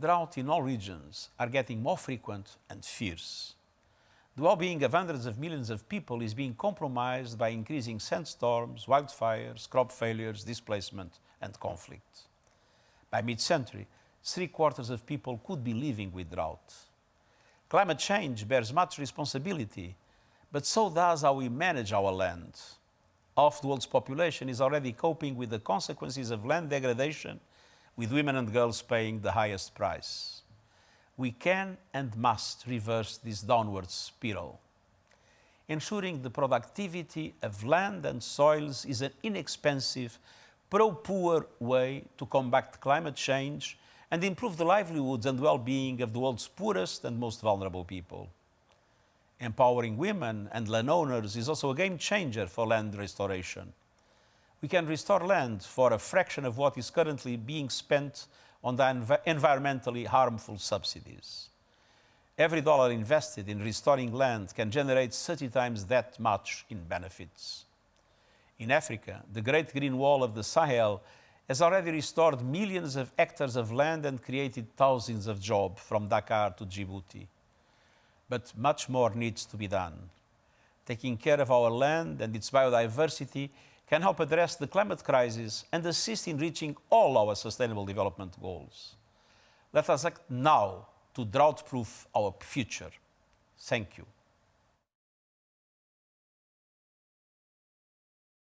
drought in all regions are getting more frequent and fierce. The well-being of hundreds of millions of people is being compromised by increasing sandstorms, wildfires, crop failures, displacement and conflict. By mid-century, three quarters of people could be living with drought. Climate change bears much responsibility, but so does how we manage our land. Half the world's population is already coping with the consequences of land degradation, with women and girls paying the highest price. We can and must reverse this downward spiral. Ensuring the productivity of land and soils is an inexpensive, pro-poor way to combat climate change and improve the livelihoods and well-being of the world's poorest and most vulnerable people. Empowering women and landowners is also a game changer for land restoration. We can restore land for a fraction of what is currently being spent on the env environmentally harmful subsidies. Every dollar invested in restoring land can generate 30 times that much in benefits. In Africa, the Great Green Wall of the Sahel has already restored millions of hectares of land and created thousands of jobs from Dakar to Djibouti. But much more needs to be done. Taking care of our land and its biodiversity can help address the climate crisis and assist in reaching all our sustainable development goals. Let us act now to drought-proof our future. Thank you.